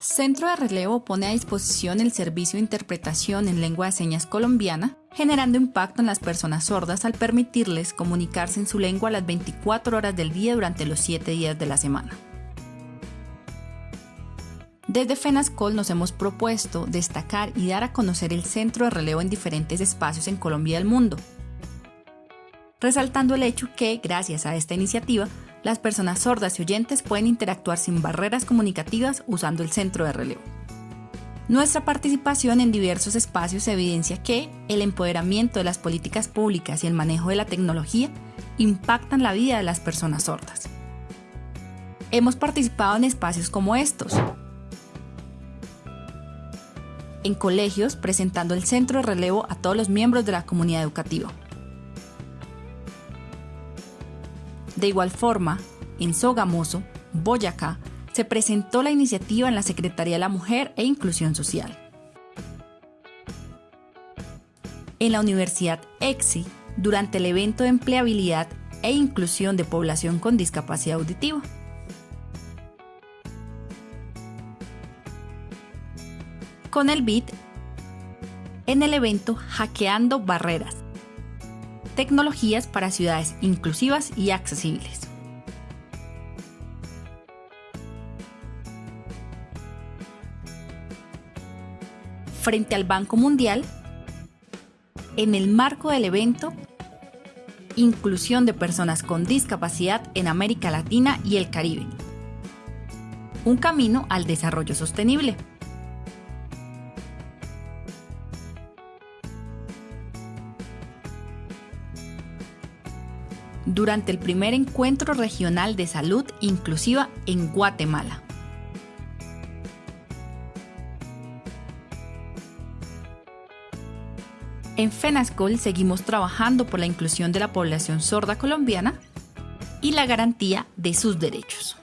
Centro de Relevo pone a disposición el servicio de interpretación en lengua de señas colombiana, generando impacto en las personas sordas al permitirles comunicarse en su lengua las 24 horas del día durante los 7 días de la semana. Desde FENASCOL nos hemos propuesto destacar y dar a conocer el centro de relevo en diferentes espacios en Colombia y el mundo, resaltando el hecho que, gracias a esta iniciativa, las personas sordas y oyentes pueden interactuar sin barreras comunicativas usando el centro de relevo. Nuestra participación en diversos espacios evidencia que el empoderamiento de las políticas públicas y el manejo de la tecnología impactan la vida de las personas sordas. Hemos participado en espacios como estos, en colegios presentando el centro de relevo a todos los miembros de la comunidad educativa. De igual forma, en Sogamoso, Boyacá, se presentó la iniciativa en la Secretaría de la Mujer e Inclusión Social. En la Universidad EXI, durante el evento de empleabilidad e inclusión de población con discapacidad auditiva. Con el BIT, en el evento Hackeando Barreras, tecnologías para ciudades inclusivas y accesibles. Frente al Banco Mundial, en el marco del evento Inclusión de personas con discapacidad en América Latina y el Caribe. Un camino al desarrollo sostenible. Durante el primer encuentro regional de salud inclusiva en Guatemala. En FENASCOL seguimos trabajando por la inclusión de la población sorda colombiana y la garantía de sus derechos.